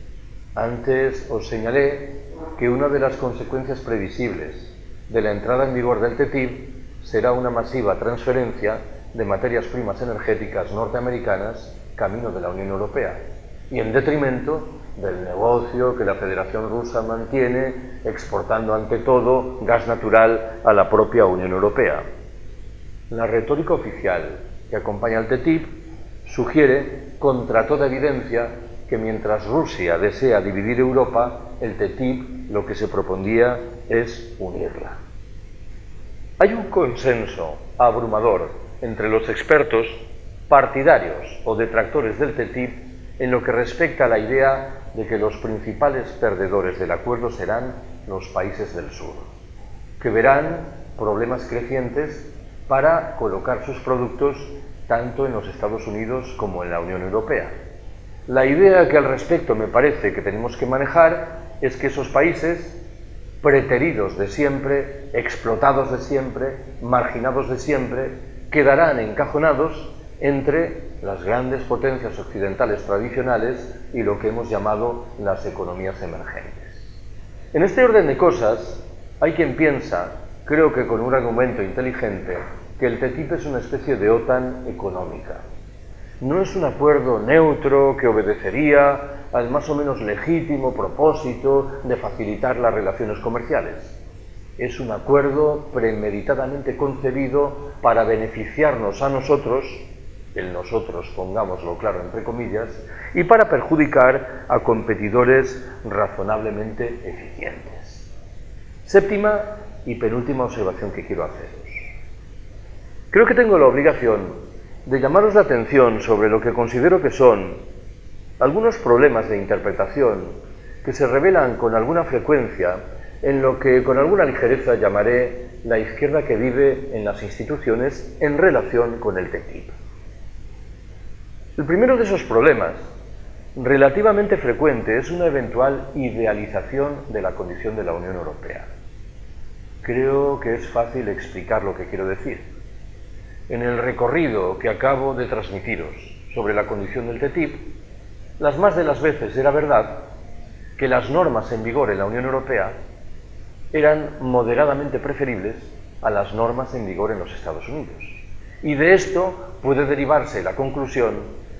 Antes os señalé que una de las consecuencias previsibles de la entrada en vigor del TTIP será una masiva transferencia de materias primas energéticas norteamericanas camino de la Unión Europea y en detrimento del negocio que la Federación Rusa mantiene exportando ante todo gas natural a la propia Unión Europea. La retórica oficial que acompaña al TTIP sugiere, contra toda evidencia, que mientras Rusia desea dividir Europa, el TTIP lo que se propondía es unirla. Hay un consenso abrumador entre los expertos partidarios o detractores del TTIP en lo que respecta a la idea de que los principales perdedores del acuerdo serán los países del sur, que verán problemas crecientes para colocar sus productos tanto en los Estados Unidos como en la Unión Europea. La idea que al respecto me parece que tenemos que manejar es que esos países, preteridos de siempre, explotados de siempre, marginados de siempre, quedarán encajonados entre las grandes potencias occidentales tradicionales y lo que hemos llamado las economías emergentes. En este orden de cosas, hay quien piensa, creo que con un argumento inteligente, que el TTIP es una especie de OTAN económica. No es un acuerdo neutro que obedecería al más o menos legítimo propósito de facilitar las relaciones comerciales. Es un acuerdo premeditadamente concebido para beneficiarnos a nosotros el nosotros, pongámoslo claro entre comillas, y para perjudicar a competidores razonablemente eficientes. Séptima y penúltima observación que quiero haceros. Creo que tengo la obligación de llamaros la atención sobre lo que considero que son algunos problemas de interpretación que se revelan con alguna frecuencia en lo que con alguna ligereza llamaré la izquierda que vive en las instituciones en relación con el TTIP. El primero de esos problemas, relativamente frecuente, es una eventual idealización de la condición de la Unión Europea. Creo que es fácil explicar lo que quiero decir. En el recorrido que acabo de transmitiros sobre la condición del TTIP, las más de las veces era verdad que las normas en vigor en la Unión Europea eran moderadamente preferibles a las normas en vigor en los Estados Unidos. Y de esto puede derivarse la conclusión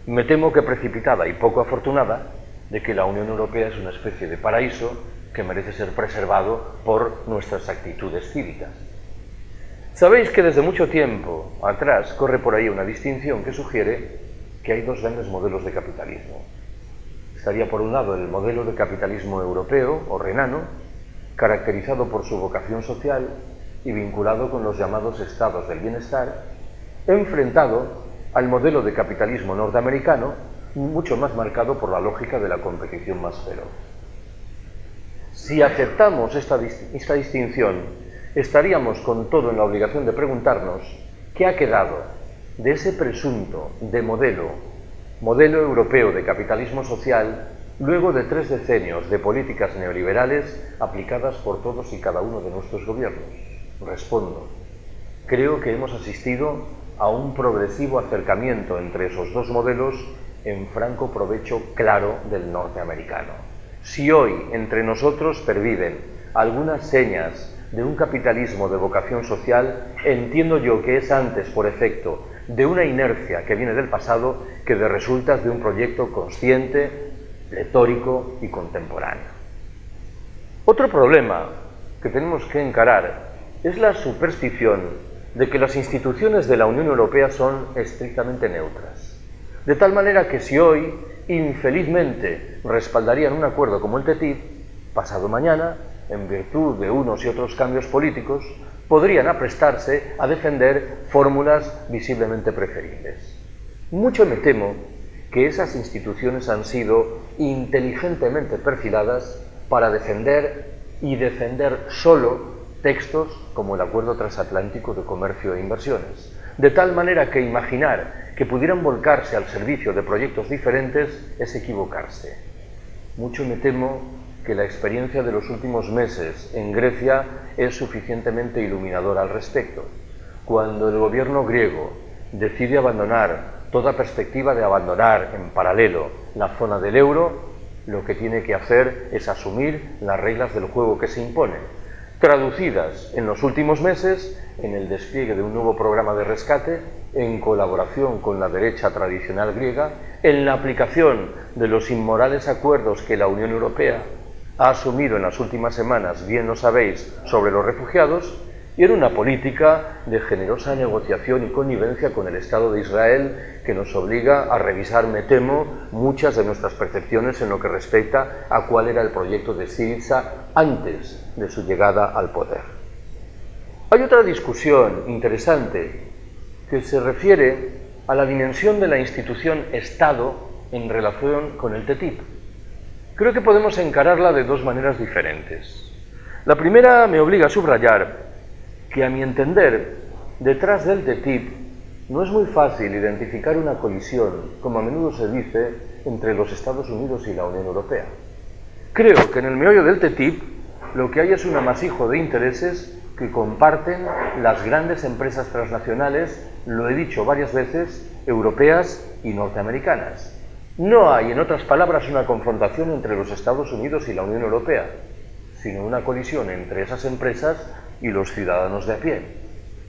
me temo que precipitada y poco afortunada, de que la Unión Europea es una especie de paraíso que merece ser preservado por nuestras actitudes cívicas. Sabéis que desde mucho tiempo atrás corre por ahí una distinción que sugiere que hay dos grandes modelos de capitalismo. Estaría por un lado el modelo de capitalismo europeo o renano, caracterizado por su vocación social y vinculado con los llamados estados del bienestar, enfrentado al modelo de capitalismo norteamericano, mucho más marcado por la lógica de la competición más feroz. Si aceptamos esta, esta distinción, estaríamos con todo en la obligación de preguntarnos qué ha quedado de ese presunto de modelo, modelo europeo de capitalismo social, luego de tres decenios de políticas neoliberales aplicadas por todos y cada uno de nuestros gobiernos. Respondo, creo que hemos asistido a un progresivo acercamiento entre esos dos modelos en franco provecho claro del norteamericano. Si hoy entre nosotros perviven algunas señas de un capitalismo de vocación social, entiendo yo que es antes por efecto de una inercia que viene del pasado que de resultas de un proyecto consciente, retórico y contemporáneo. Otro problema que tenemos que encarar es la superstición de que las instituciones de la Unión Europea son estrictamente neutras. De tal manera que si hoy, infelizmente, respaldarían un acuerdo como el TTIP, pasado mañana, en virtud de unos y otros cambios políticos, podrían aprestarse a defender fórmulas visiblemente preferibles. Mucho me temo que esas instituciones han sido inteligentemente perfiladas para defender y defender solo textos como el Acuerdo Transatlántico de Comercio e Inversiones, de tal manera que imaginar que pudieran volcarse al servicio de proyectos diferentes es equivocarse. Mucho me temo que la experiencia de los últimos meses en Grecia es suficientemente iluminadora al respecto. Cuando el gobierno griego decide abandonar toda perspectiva de abandonar en paralelo la zona del euro, lo que tiene que hacer es asumir las reglas del juego que se imponen, traducidas en los últimos meses en el despliegue de un nuevo programa de rescate en colaboración con la derecha tradicional griega, en la aplicación de los inmorales acuerdos que la Unión Europea ha asumido en las últimas semanas, bien lo sabéis, sobre los refugiados, y en una política de generosa negociación y connivencia con el Estado de Israel que nos obliga a revisar, me temo, muchas de nuestras percepciones en lo que respecta a cuál era el proyecto de Siriza antes de su llegada al poder. Hay otra discusión interesante que se refiere a la dimensión de la institución Estado en relación con el TTIP. Creo que podemos encararla de dos maneras diferentes. La primera me obliga a subrayar que a mi entender, detrás del TTIP no es muy fácil identificar una colisión, como a menudo se dice, entre los Estados Unidos y la Unión Europea. Creo que en el meollo del TTIP lo que hay es un amasijo de intereses que comparten las grandes empresas transnacionales, lo he dicho varias veces, europeas y norteamericanas. No hay, en otras palabras, una confrontación entre los Estados Unidos y la Unión Europea, sino una colisión entre esas empresas y los ciudadanos de a pie.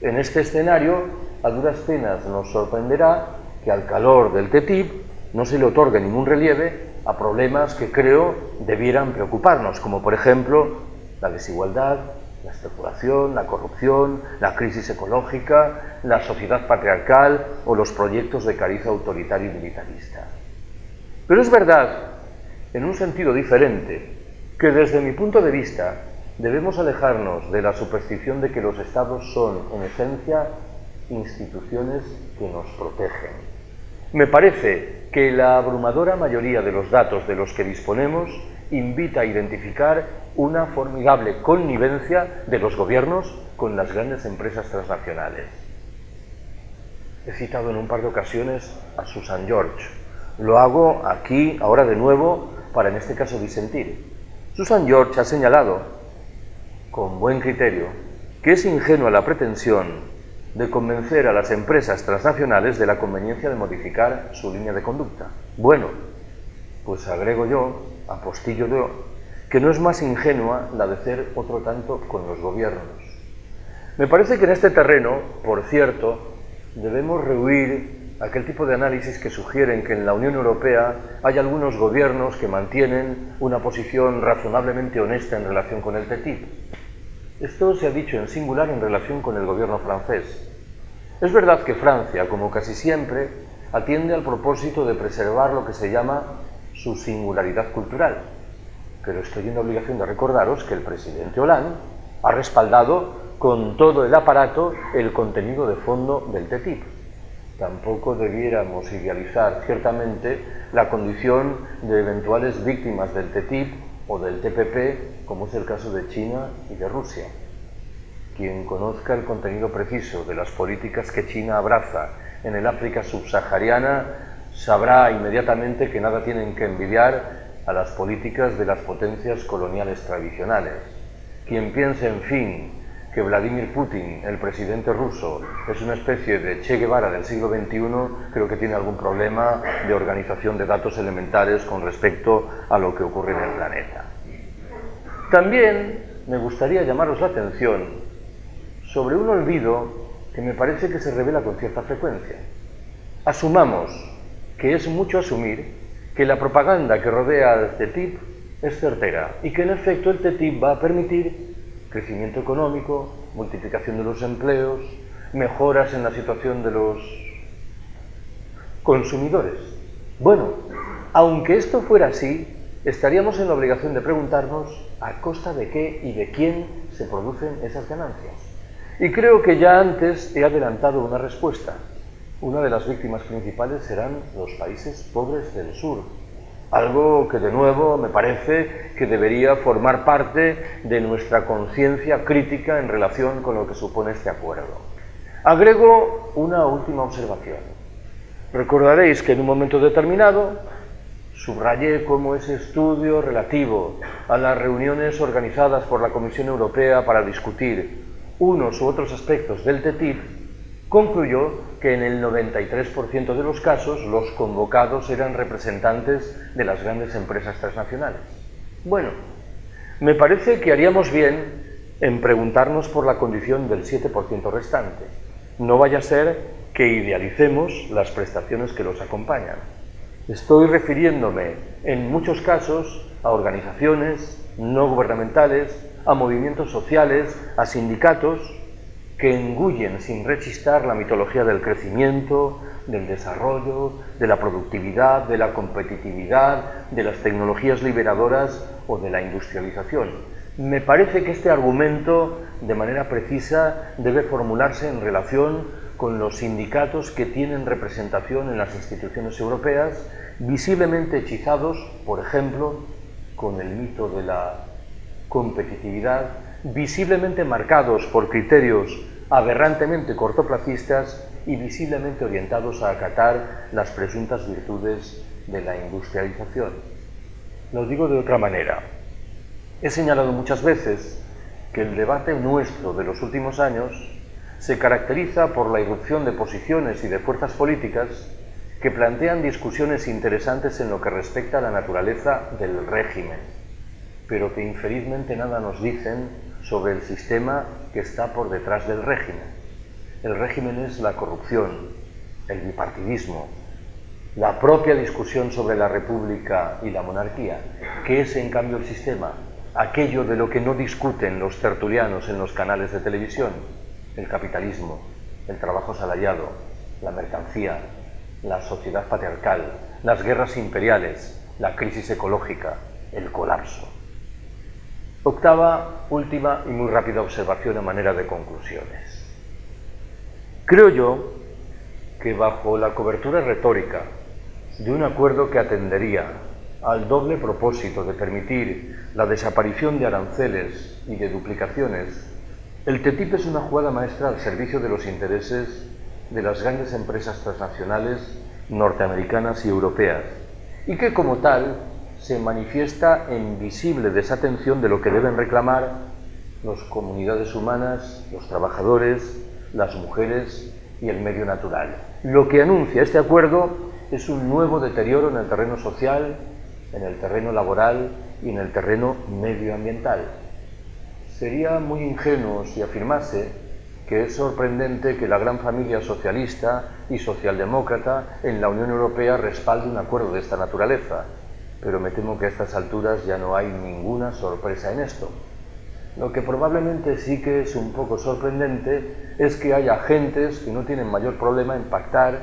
En este escenario, a duras penas nos sorprenderá que al calor del TTIP no se le otorgue ningún relieve a problemas que creo debieran preocuparnos, como por ejemplo la desigualdad, la especulación, la corrupción, la crisis ecológica, la sociedad patriarcal o los proyectos de cariz autoritario y militarista. Pero es verdad, en un sentido diferente, que desde mi punto de vista Debemos alejarnos de la superstición de que los estados son, en esencia, instituciones que nos protegen. Me parece que la abrumadora mayoría de los datos de los que disponemos invita a identificar una formidable connivencia de los gobiernos con las grandes empresas transnacionales. He citado en un par de ocasiones a Susan George. Lo hago aquí, ahora de nuevo, para en este caso disentir. Susan George ha señalado con buen criterio, que es ingenua la pretensión de convencer a las empresas transnacionales de la conveniencia de modificar su línea de conducta. Bueno, pues agrego yo, apostillo yo, que no es más ingenua la de hacer otro tanto con los gobiernos. Me parece que en este terreno, por cierto, debemos rehuir aquel tipo de análisis que sugieren que en la Unión Europea hay algunos gobiernos que mantienen una posición razonablemente honesta en relación con el TTIP. Esto se ha dicho en singular en relación con el gobierno francés. Es verdad que Francia, como casi siempre, atiende al propósito de preservar lo que se llama su singularidad cultural. Pero estoy en la obligación de recordaros que el presidente Hollande ha respaldado con todo el aparato el contenido de fondo del TTIP. Tampoco debiéramos idealizar ciertamente la condición de eventuales víctimas del TTIP o del TPP, como es el caso de China y de Rusia. Quien conozca el contenido preciso de las políticas que China abraza en el África subsahariana sabrá inmediatamente que nada tienen que envidiar a las políticas de las potencias coloniales tradicionales. Quien piense, en fin, que Vladimir Putin, el presidente ruso, es una especie de Che Guevara del siglo XXI, creo que tiene algún problema de organización de datos elementales con respecto a lo que ocurre en el planeta. También me gustaría llamaros la atención sobre un olvido que me parece que se revela con cierta frecuencia. Asumamos que es mucho asumir que la propaganda que rodea al TTIP es certera y que en efecto el TTIP va a permitir crecimiento económico, multiplicación de los empleos, mejoras en la situación de los consumidores. Bueno, aunque esto fuera así, estaríamos en la obligación de preguntarnos a costa de qué y de quién se producen esas ganancias. Y creo que ya antes he adelantado una respuesta. Una de las víctimas principales serán los países pobres del sur, algo que de nuevo me parece que debería formar parte de nuestra conciencia crítica en relación con lo que supone este acuerdo. Agrego una última observación. Recordaréis que en un momento determinado subrayé cómo ese estudio relativo a las reuniones organizadas por la Comisión Europea para discutir unos u otros aspectos del TTIP concluyó que en el 93% de los casos los convocados eran representantes de las grandes empresas transnacionales. Bueno, me parece que haríamos bien en preguntarnos por la condición del 7% restante. No vaya a ser que idealicemos las prestaciones que los acompañan. Estoy refiriéndome en muchos casos a organizaciones no gubernamentales, a movimientos sociales, a sindicatos que engullen sin rechistar la mitología del crecimiento, del desarrollo, de la productividad, de la competitividad, de las tecnologías liberadoras o de la industrialización. Me parece que este argumento, de manera precisa, debe formularse en relación con los sindicatos que tienen representación en las instituciones europeas, visiblemente hechizados, por ejemplo, con el mito de la competitividad, visiblemente marcados por criterios aberrantemente cortoplacistas y visiblemente orientados a acatar las presuntas virtudes de la industrialización. Lo digo de otra manera. He señalado muchas veces que el debate nuestro de los últimos años se caracteriza por la irrupción de posiciones y de fuerzas políticas que plantean discusiones interesantes en lo que respecta a la naturaleza del régimen, pero que infelizmente nada nos dicen sobre el sistema que está por detrás del régimen. El régimen es la corrupción, el bipartidismo, la propia discusión sobre la república y la monarquía. ¿Qué es en cambio el sistema? Aquello de lo que no discuten los tertulianos en los canales de televisión el capitalismo, el trabajo asalariado, la mercancía, la sociedad patriarcal, las guerras imperiales, la crisis ecológica, el colapso. Octava, última y muy rápida observación a manera de conclusiones. Creo yo que bajo la cobertura retórica de un acuerdo que atendería al doble propósito de permitir la desaparición de aranceles y de duplicaciones el TTIP es una jugada maestra al servicio de los intereses de las grandes empresas transnacionales norteamericanas y europeas y que como tal se manifiesta en visible desatención de lo que deben reclamar las comunidades humanas, los trabajadores, las mujeres y el medio natural. Lo que anuncia este acuerdo es un nuevo deterioro en el terreno social, en el terreno laboral y en el terreno medioambiental. Sería muy ingenuo si afirmase que es sorprendente que la gran familia socialista y socialdemócrata en la Unión Europea respalde un acuerdo de esta naturaleza, pero me temo que a estas alturas ya no hay ninguna sorpresa en esto. Lo que probablemente sí que es un poco sorprendente es que haya agentes que no tienen mayor problema en pactar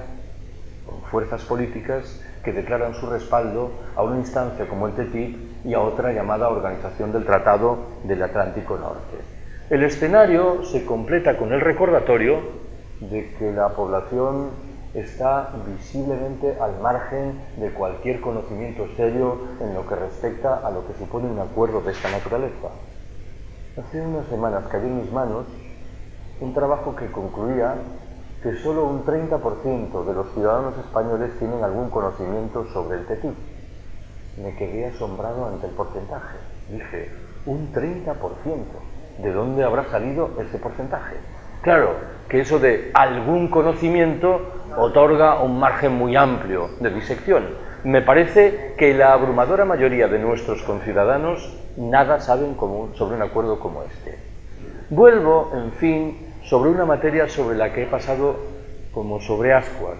con fuerzas políticas que declaran su respaldo a una instancia como el TTIP y a otra llamada Organización del Tratado del Atlántico Norte. El escenario se completa con el recordatorio de que la población está visiblemente al margen de cualquier conocimiento serio en lo que respecta a lo que supone un acuerdo de esta naturaleza. Hace unas semanas cayó en mis manos un trabajo que concluía que solo un 30% de los ciudadanos españoles tienen algún conocimiento sobre el TTIP. Me quedé asombrado ante el porcentaje. Dije, un 30%. ¿De dónde habrá salido ese porcentaje? Claro, que eso de algún conocimiento otorga un margen muy amplio de disección. Me parece que la abrumadora mayoría de nuestros conciudadanos nada saben sobre un acuerdo como este. Vuelvo, en fin, sobre una materia sobre la que he pasado como sobre ascuas.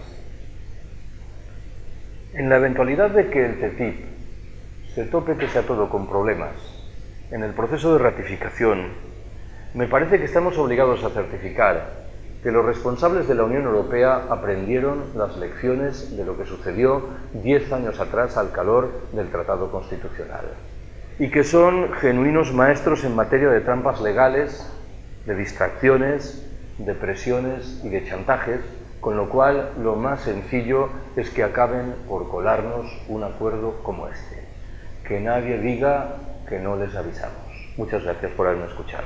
En la eventualidad de que el TTIP se tope pese a todo con problemas en el proceso de ratificación, me parece que estamos obligados a certificar que los responsables de la Unión Europea aprendieron las lecciones de lo que sucedió diez años atrás al calor del Tratado Constitucional y que son genuinos maestros en materia de trampas legales de distracciones, de presiones y de chantajes, con lo cual lo más sencillo es que acaben por colarnos un acuerdo como este. Que nadie diga que no les avisamos. Muchas gracias por haberme escuchado.